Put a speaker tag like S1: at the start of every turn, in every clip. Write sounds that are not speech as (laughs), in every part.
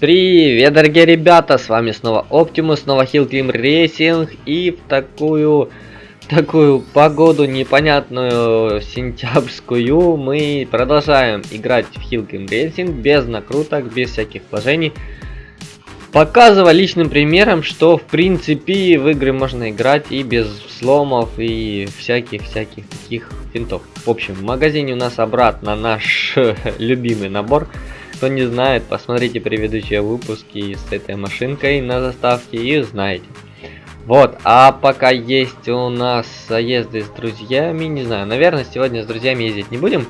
S1: Привет, дорогие ребята, с вами снова Оптимус, снова Hill Racing и в такую такую погоду непонятную сентябрьскую мы продолжаем играть в Hill Racing без накруток, без всяких вложений. Показывая личным примером, что в принципе в игры можно играть и без сломов и всяких-всяких таких финтов. В общем, в магазине у нас обратно наш (laughs) любимый набор. Кто не знает, посмотрите предыдущие выпуски с этой машинкой на заставке и узнаете. Вот, а пока есть у нас заезды с друзьями, не знаю, наверное, сегодня с друзьями ездить не будем.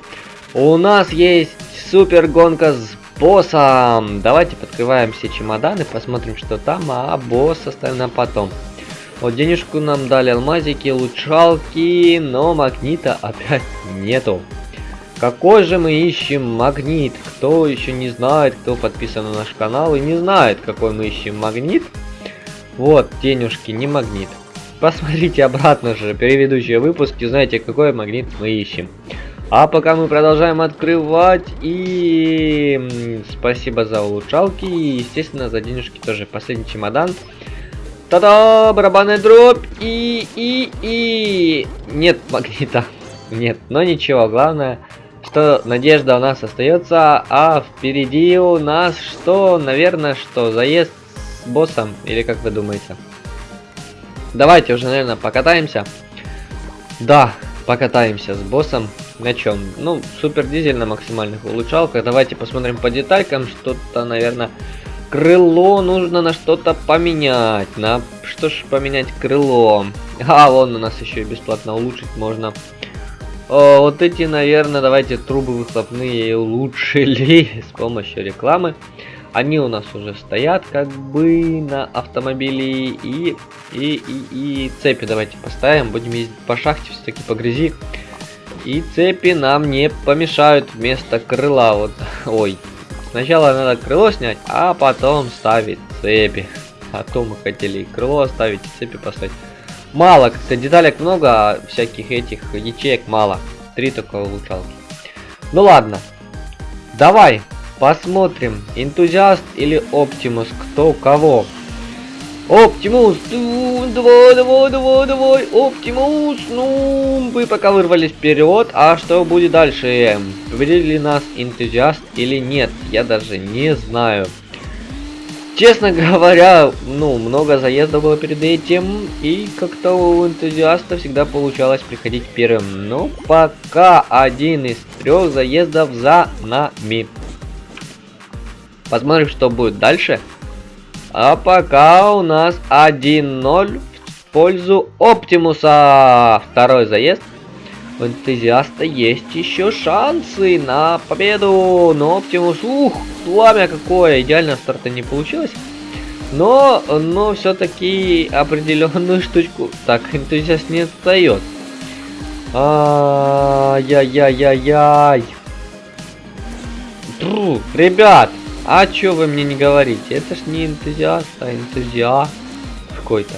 S1: У нас есть супер гонка с боссом. Давайте подкрываем все чемоданы, посмотрим, что там, а босс оставим на потом. Вот денежку нам дали алмазики, лучалки, но магнита опять нету. Какой же мы ищем магнит? Кто еще не знает, кто подписан на наш канал и не знает, какой мы ищем магнит? Вот, денежки, не магнит. Посмотрите обратно же, предыдущие выпуски, знаете, какой магнит мы ищем. А пока мы продолжаем открывать и спасибо за улучшалки и естественно за денежки тоже. Последний чемодан. Та-да, барабанная дробь и и и нет магнита. (laughs) Нет, но ничего, главное что надежда у нас остается, а впереди у нас что, наверное, что заезд с боссом, или как вы думаете? Давайте уже, наверное, покатаемся. Да, покатаемся с боссом. На чем? Ну, супер дизель на максимальных улучшалках. Давайте посмотрим по деталькам. Что-то, наверное, крыло нужно на что-то поменять. На что ж поменять крыло? А, вон у нас еще и бесплатно улучшить можно. О, вот эти, наверное, давайте трубы выхлопные (laughs) улучшили с помощью рекламы. Они у нас уже стоят как бы на автомобиле и, и, и, и цепи давайте поставим. Будем ездить по шахте, все-таки по грязи. И цепи нам не помешают вместо крыла. Вот, (laughs) ой. Сначала надо крыло снять, а потом ставить цепи. А то мы хотели крыло оставить, цепи поставить. Мало, как-то деталек много, а всяких этих ячеек мало. Три только улучшалки. Ну ладно. Давай, посмотрим, энтузиаст или Оптимус, кто кого. Оптимус, давай, давай, давай, давай, Оптимус, ну, вы пока вырвались вперед, а что будет дальше? Победили ли нас энтузиаст или нет, я даже не знаю. Честно говоря, ну, много заездов было перед этим, и как-то у энтузиаста всегда получалось приходить первым. Но пока один из трех заездов за нами. Посмотрим, что будет дальше. А пока у нас 1-0 в пользу Оптимуса. Второй заезд у энтузиаста есть еще шансы на победу. Но Оптимус, ух, пламя какое. Идеально старта не получилось. Но, но все-таки определенную (laughs) штучку. Так, энтузиаст не отстает. Ай-яй-яй-яй-яй. Ребят, а чё вы мне не говорите? Это ж не энтузиаст, а энтузиаст какой-то.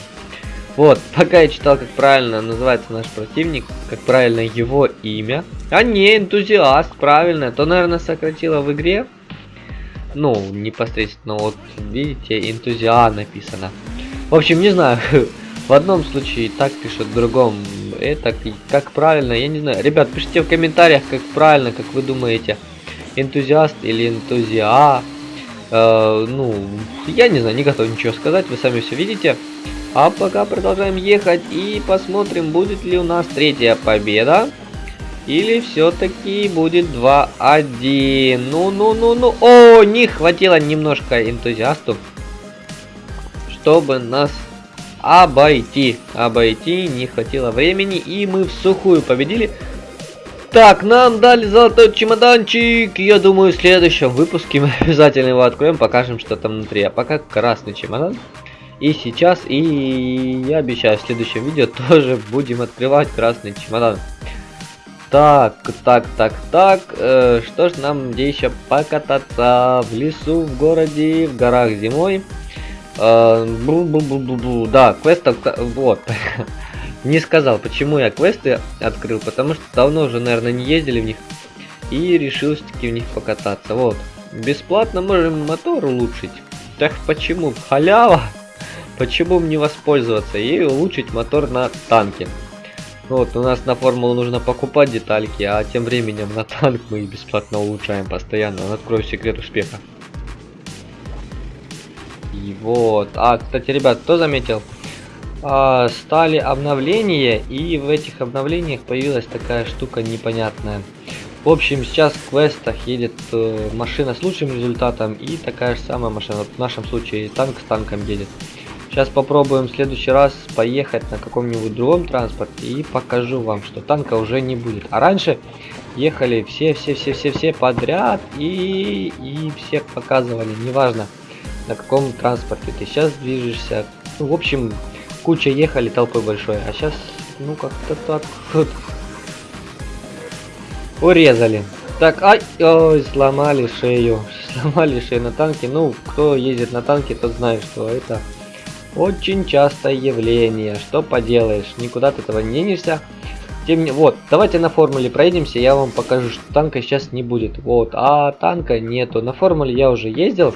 S1: Вот, пока я читал, как правильно называется наш противник, как правильно его имя. А не, энтузиаст, правильно. То, наверное, сократило в игре. Ну, непосредственно, вот, видите, энтузиаст написано. В общем, не знаю, (laughs) в одном случае так пишут, в другом это как правильно, я не знаю. Ребят, пишите в комментариях, как правильно, как вы думаете, энтузиаст или энтузиа. Э, ну, я не знаю, не готов ничего сказать, вы сами все видите. А пока продолжаем ехать и посмотрим, будет ли у нас третья победа. Или все-таки будет 2-1. Ну-ну-ну-ну. О, не хватило немножко энтузиасту, чтобы нас обойти. Обойти не хватило времени, и мы в сухую победили. Так, нам дали золотой чемоданчик. Я думаю, в следующем выпуске мы (laughs) обязательно его откроем, покажем, что там внутри. А пока красный чемодан. И сейчас, и я обещаю, в следующем видео (laughs) тоже будем открывать красный чемодан. Так, так, так, так, э, что ж нам где еще покататься в лесу, в городе, в горах зимой. Э, бу -бу -бу -бу -бу. Да, квестов, вот. (laughs) не сказал, почему я квесты открыл, потому что давно уже, наверное, не ездили в них. И решил все-таки в них покататься. Вот, бесплатно можем мотор улучшить. Так почему? Халява! Почему бы не воспользоваться и улучшить мотор на танке? Вот, у нас на формулу нужно покупать детальки, а тем временем на танк мы бесплатно улучшаем постоянно. Открою секрет успеха. И вот. А, кстати, ребят, кто заметил? А, стали обновления, и в этих обновлениях появилась такая штука непонятная. В общем, сейчас в квестах едет э, машина с лучшим результатом и такая же самая машина. Вот в нашем случае танк с танком едет. Сейчас попробуем в следующий раз поехать на каком-нибудь другом транспорте и покажу вам, что танка уже не будет. А раньше ехали все-все-все-все-все подряд и, и всех показывали, неважно на каком транспорте ты сейчас движешься. Ну, в общем, куча ехали толпой большой, а сейчас, ну, как-то так вот урезали. Так, ай, ой, сломали шею, (laughs) сломали шею на танке. Ну, кто ездит на танке, тот знает, что это очень частое явление. Что поделаешь, никуда от этого не денешься. Тем не... Вот, давайте на формуле проедемся, я вам покажу, что танка сейчас не будет. Вот, а танка нету. На формуле я уже ездил,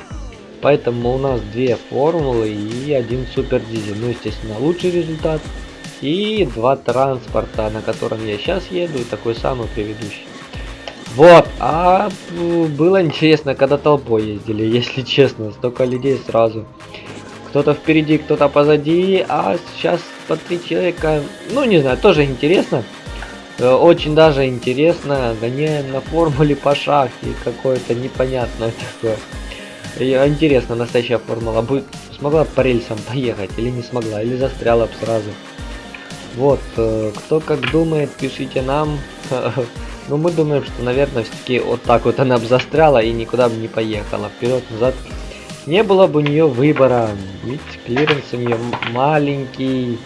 S1: поэтому у нас две формулы и один супер дизель. Ну, естественно, лучший результат. И два транспорта, на котором я сейчас еду, и такой самый предыдущий. Вот, а было интересно, когда толпой ездили, (laughs) если честно, столько людей сразу. Кто-то впереди, кто-то позади, а сейчас по три человека, ну не знаю, тоже интересно. Э, очень даже интересно, гоняем на формуле по шахте, какое-то непонятное такое. Интересно, настоящая формула будет, смогла по рельсам поехать или не смогла, или застряла бы сразу. Вот, э, кто как думает, пишите нам. (laughs) Ну, мы думаем, что, наверное, все-таки вот так вот она бы застряла и никуда бы не поехала. Вперед, назад не было бы у нее выбора, ведь клиренс у нее маленький.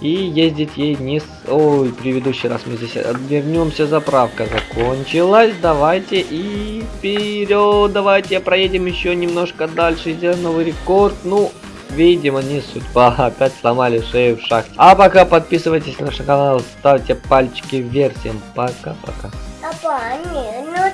S1: И ездить ей не с... Ой, предыдущий раз мы здесь вернемся, заправка закончилась. Давайте и вперед, давайте проедем еще немножко дальше, сделаем новый рекорд. Ну, видимо, не судьба, (laughs) опять сломали шею в шахте. А пока подписывайтесь на наш канал, ставьте пальчики вверх. Всем пока-пока.
S2: Папа, не, ну до